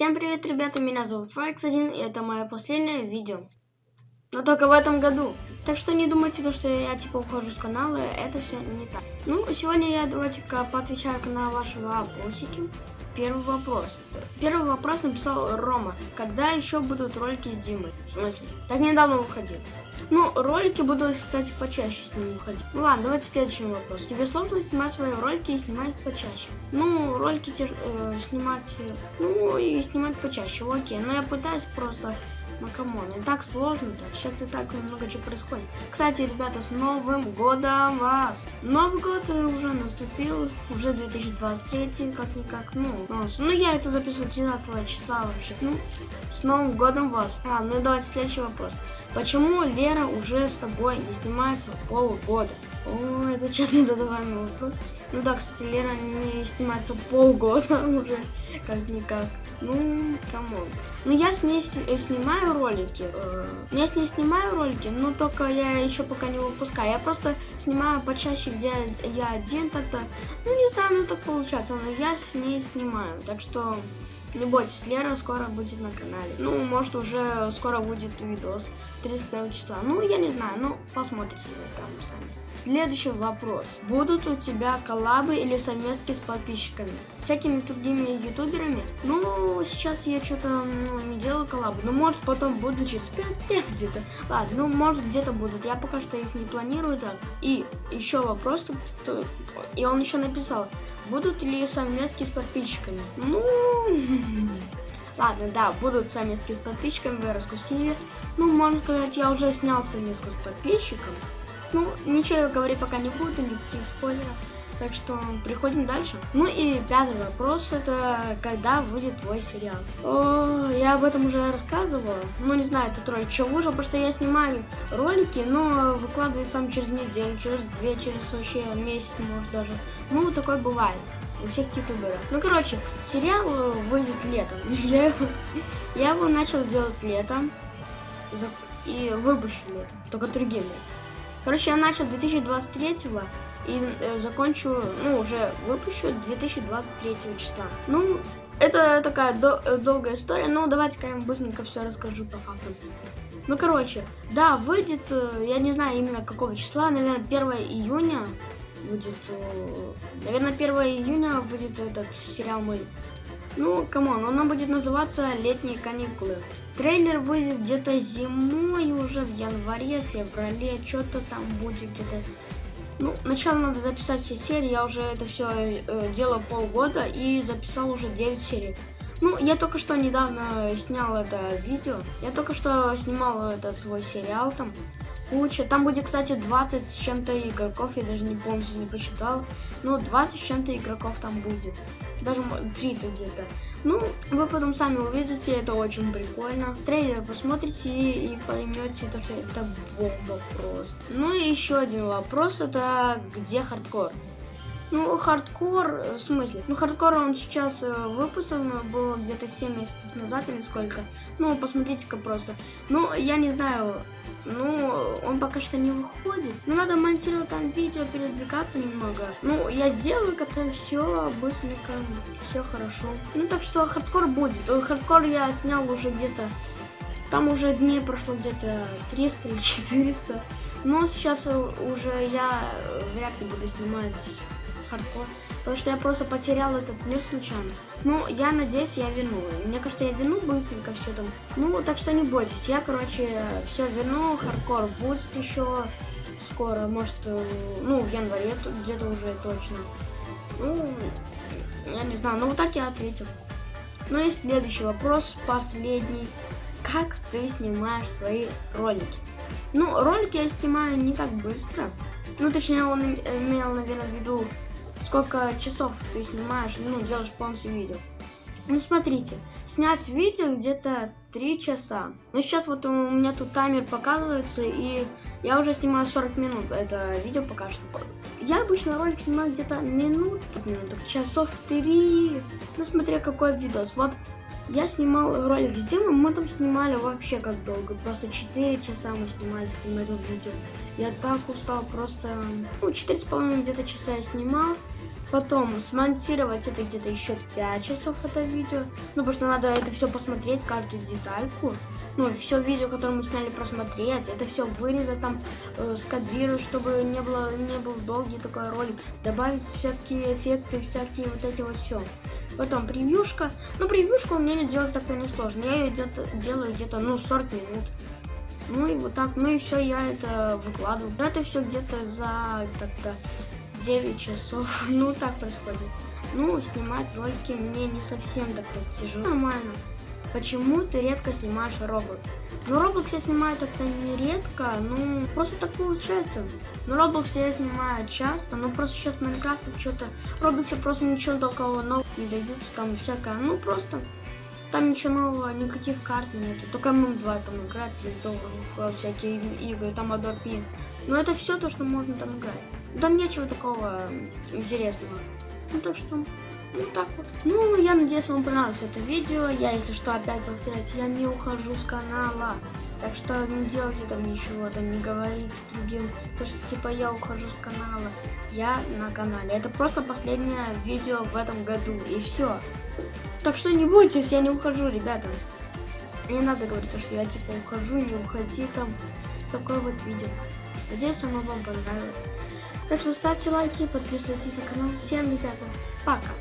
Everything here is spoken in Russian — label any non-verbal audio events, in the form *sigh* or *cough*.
Всем привет, ребята, меня зовут Файкс1, и это мое последнее видео. Но только в этом году. Так что не думайте, то, что я типа ухожу с канала, это все не так. Ну, сегодня я давайте-ка поотвечаю на ваши вопросики. Первый вопрос. Первый вопрос написал Рома. Когда еще будут ролики с Димой? В смысле? Так недавно выходил. Ну, ролики буду, кстати, почаще с ним выходить. Ну ладно, давайте следующий вопрос. Тебе сложно снимать свои ролики и снимать их почаще? Ну, ролики э, снимать, ну и снимать почаще, окей. Но я пытаюсь просто ну come on, не так сложно-то. Сейчас и так много чего происходит. Кстати, ребята, с Новым годом вас! Новый год уже наступил, уже 2023, как-никак, ну, ну, ну я это записываю 30 числа вообще. Ну, с Новым годом вас! А, ну и давайте следующий вопрос. Почему Лера уже с тобой не снимается полгода? О, это честно задаваемый вопрос. Ну да, кстати, Лера не снимается полгода *laughs* уже, как-никак. Ну, come on. Ну, я с ней э, ролики. Э, я с ней снимаю ролики, но только я еще пока не выпускаю. Я просто снимаю почаще, где я один тогда. Ну, не знаю, ну так получается, но я с ней снимаю. Так что не бойтесь, Лера скоро будет на канале. Ну, может, уже скоро будет видос 31 числа. Ну, я не знаю, ну, посмотрите там сами. Следующий вопрос. Будут у тебя коллабы или совместки с подписчиками? Всякими другими ютуберами? Ну, сейчас я что-то ну, не делаю коллабы. Ну, может, потом буду через 5 лет *laughs* где-то. Ладно, ну, может, где-то будут. Я пока что их не планирую так. И еще вопрос. И он еще написал. Будут ли совместки с подписчиками? Ну... *laughs* Ладно, да, будут совместки с подписчиками, вы раскусили. Ну, можно сказать, я уже снял совместку с подписчиком. Ну, ничего говорить пока не буду, никаких спойлеров. Так что приходим дальше. Ну и пятый вопрос, это когда выйдет твой сериал? О, я об этом уже рассказывала. Ну, не знаю, это трое что выжил, просто я снимаю ролики, но выкладываю там через неделю, через две, через вообще месяц, может даже. Ну, такое бывает у всех ютуберов. Ну, короче, сериал выйдет летом. *laughs* Я его, я его начал делать летом и выпущу летом, только другим летом. Короче, я начал 2023 и э, закончу, ну, уже выпущу 2023 числа. Ну, это такая до э, долгая история, но давайте-ка я вам быстренько все расскажу по факту. Ну, короче, да, выйдет, э, я не знаю именно какого числа, наверное, 1 июня будет, э, наверное, 1 июня будет этот сериал мой. Ну, come on, он будет называться «Летние каникулы». Трейлер выйдет где-то зимой уже, в январе, феврале, что-то там будет где-то. Ну, сначала надо записать все серии, я уже это все э, делаю полгода и записал уже 9 серий. Ну, я только что недавно снял это видео, я только что снимал этот свой сериал там, куча. Там будет, кстати, 20 с чем-то игроков, я даже не полностью не посчитал. Ну, 20 с чем-то игроков там будет. Даже 30 где-то. Ну, вы потом сами увидите, это очень прикольно. Трейлер посмотрите и, и поймете, это, это бомба просто. Ну и еще один вопрос, это где хардкор? Ну, хардкор, в смысле? Ну, хардкор он сейчас э, выпущен, было где-то 7 месяцев назад или сколько. Ну, посмотрите-ка просто. Ну, я не знаю, ну, он пока что не выходит. Ну, надо монтировать там видео, передвигаться немного. Ну, я сделаю как-то все быстренько, все хорошо. Ну, так что хардкор будет. Хардкор я снял уже где-то... Там уже дней прошло где-то 300 или *laughs* 400. Но сейчас уже я вряд ли буду снимать хардкор. Потому что я просто потерял этот мир случайно. Ну, я надеюсь, я верну. Мне кажется, я верну быстренько все там. Ну, так что не бойтесь. Я, короче, все верну. Хардкор будет еще скоро. Может, э, ну, в январе где-то уже точно. Ну, я не знаю. Ну, вот так я ответил. Ну и следующий вопрос, последний. Как ты снимаешь свои ролики? Ну, ролики я снимаю не так быстро. Ну, точнее, он имел, наверное, в виду сколько часов ты снимаешь, ну, делаешь полностью видео. Ну, смотрите, снять видео где-то 3 часа. Ну, сейчас вот у меня тут таймер показывается, и я уже снимаю 40 минут. Это видео пока что. Я обычно ролик снимаю где-то минут, минуток, часов 3. Ну, смотря какой видос. Вот я снимал ролик с Димой, мы там снимали вообще как долго. Просто 4 часа мы снимали с это видео. Я так устал, просто... Ну, 4,5 где-то часа я снимал. Потом смонтировать это где-то еще 5 часов это видео. Ну, потому что надо это все посмотреть, каждую детальку. Ну, все видео, которое мы сняли, просмотреть. Это все вырезать там, э, скадрировать, чтобы не, было, не был долгий такой ролик. Добавить всякие эффекты, всякие вот эти вот все. Потом превьюшка. Ну, превьюшку меня делать так-то не сложно. Я ее где-то делаю где-то, ну, 40 минут. Ну и вот так, ну все, я это выкладываю. Это все где-то за так-то 9 часов. *laughs* Ну, так происходит. Ну, снимать ролики мне не совсем так-то тяжело. Нормально. Почему ты редко снимаешь Roblox? Ну, Roblox я снимаю так-то не редко, ну, просто так получается. Но Roblox я снимаю часто, но просто сейчас Майнкрафт что-то... Roblox просто ничего такого нового не даются, там всякое, ну, просто... Там ничего нового, никаких карт нету. Только ММ2 там играть или то всякие игры, там Adobe Pin. Но это все то, что можно там играть. Там нечего такого интересного. Ну так что, ну так вот. Ну, я надеюсь, вам понравилось это видео. Я, если что, опять повторяюсь, я не ухожу с канала. Так что не делайте там ничего, там не говорите другим, то что типа я ухожу с канала. Я на канале. Это просто последнее видео в этом году. И все. Так что не бойтесь, я не ухожу, ребята. Не надо говорить, что я типа ухожу, не уходи там. Такое вот видео. Надеюсь, оно вам понравилось. Так что ставьте лайки, подписывайтесь на канал. Всем, ребята, пока!